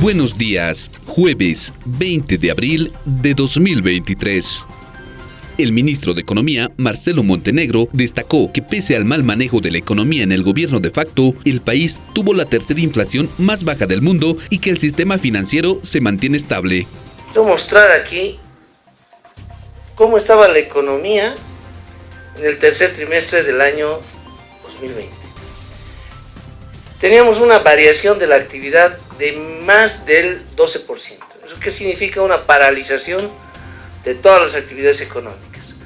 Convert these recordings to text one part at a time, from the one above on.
Buenos días, jueves 20 de abril de 2023. El ministro de Economía, Marcelo Montenegro, destacó que pese al mal manejo de la economía en el gobierno de facto, el país tuvo la tercera inflación más baja del mundo y que el sistema financiero se mantiene estable. Quiero mostrar aquí cómo estaba la economía en el tercer trimestre del año 2020. Teníamos una variación de la actividad de más del 12%. ¿Eso qué significa? Una paralización de todas las actividades económicas.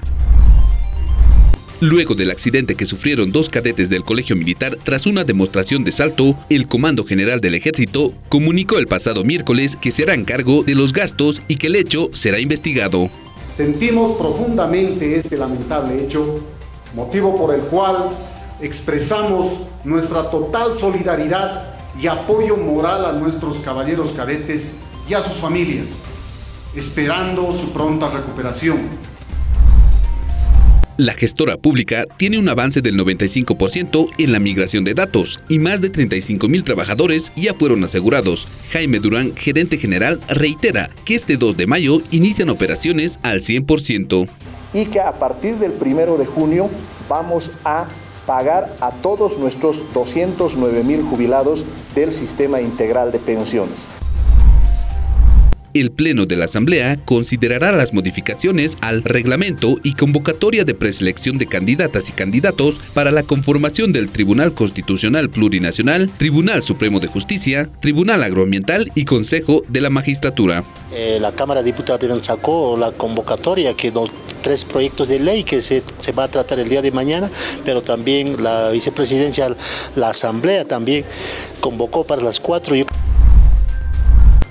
Luego del accidente que sufrieron dos cadetes del Colegio Militar tras una demostración de salto, el Comando General del Ejército comunicó el pasado miércoles que se harán cargo de los gastos y que el hecho será investigado. Sentimos profundamente este lamentable hecho, motivo por el cual expresamos nuestra total solidaridad y apoyo moral a nuestros caballeros cadetes y a sus familias, esperando su pronta recuperación. La gestora pública tiene un avance del 95% en la migración de datos y más de 35 mil trabajadores ya fueron asegurados. Jaime Durán, gerente general, reitera que este 2 de mayo inician operaciones al 100%. Y que a partir del 1 de junio vamos a pagar a todos nuestros 209 mil jubilados del sistema integral de pensiones. El Pleno de la Asamblea considerará las modificaciones al reglamento y convocatoria de preselección de candidatas y candidatos para la conformación del Tribunal Constitucional Plurinacional, Tribunal Supremo de Justicia, Tribunal Agroambiental y Consejo de la Magistratura. Eh, la Cámara de Diputados sacó la convocatoria, que los tres proyectos de ley que se, se va a tratar el día de mañana, pero también la vicepresidencia, la Asamblea también convocó para las cuatro.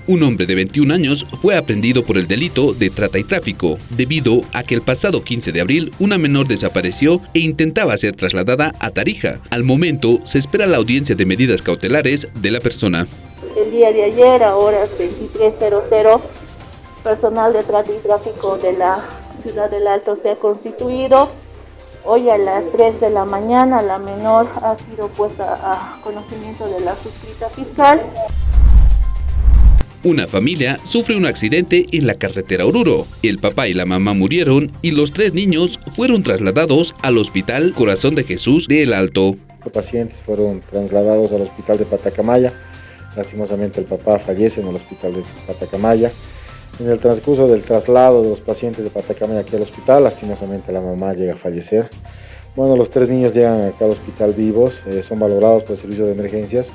Un hombre de 21 años fue aprendido por el delito de trata y tráfico, debido a que el pasado 15 de abril una menor desapareció e intentaba ser trasladada a Tarija. Al momento se espera la audiencia de medidas cautelares de la persona. El día de ayer, a horas 23.00, personal de trata y tráfico de la ciudad del Alto se ha constituido. Hoy a las 3 de la mañana la menor ha sido puesta a conocimiento de la suscrita fiscal. Una familia sufre un accidente en la carretera Oruro. El papá y la mamá murieron y los tres niños fueron trasladados al Hospital Corazón de Jesús de El Alto. Los pacientes fueron trasladados al Hospital de Patacamaya. Lastimosamente el papá fallece en el Hospital de Patacamaya. En el transcurso del traslado de los pacientes de Patacamaya aquí al hospital, lastimosamente la mamá llega a fallecer. Bueno, los tres niños llegan acá al hospital vivos, eh, son valorados por el servicio de emergencias.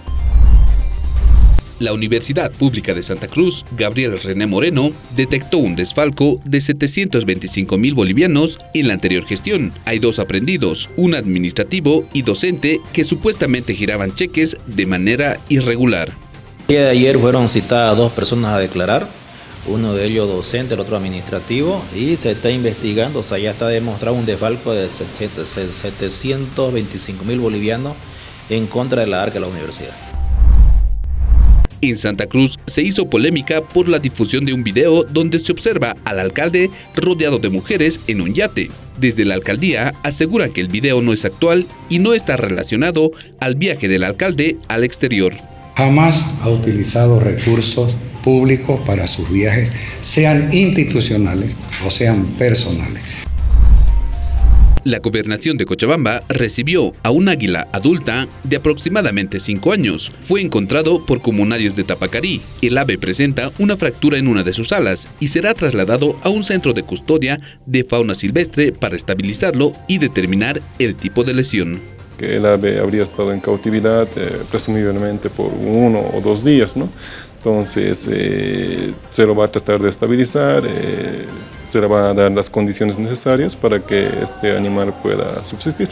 La Universidad Pública de Santa Cruz, Gabriel René Moreno, detectó un desfalco de 725 mil bolivianos en la anterior gestión. Hay dos aprendidos, un administrativo y docente que supuestamente giraban cheques de manera irregular. El día de ayer fueron citadas dos personas a declarar, uno de ellos docente, el otro administrativo, y se está investigando, o sea, ya está demostrado un desfalco de 725 mil bolivianos en contra de la ARCA de la universidad. En Santa Cruz se hizo polémica por la difusión de un video donde se observa al alcalde rodeado de mujeres en un yate. Desde la alcaldía aseguran que el video no es actual y no está relacionado al viaje del alcalde al exterior. Jamás ha utilizado recursos públicos para sus viajes, sean institucionales o sean personales. La gobernación de Cochabamba recibió a un águila adulta de aproximadamente 5 años. Fue encontrado por comunarios de Tapacarí. El ave presenta una fractura en una de sus alas y será trasladado a un centro de custodia de fauna silvestre para estabilizarlo y determinar el tipo de lesión. El ave habría estado en cautividad eh, presumiblemente por uno o dos días, ¿no? Entonces eh, se lo va a tratar de estabilizar. Eh, se le van a dar las condiciones necesarias para que este animal pueda subsistir.